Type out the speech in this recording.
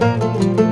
you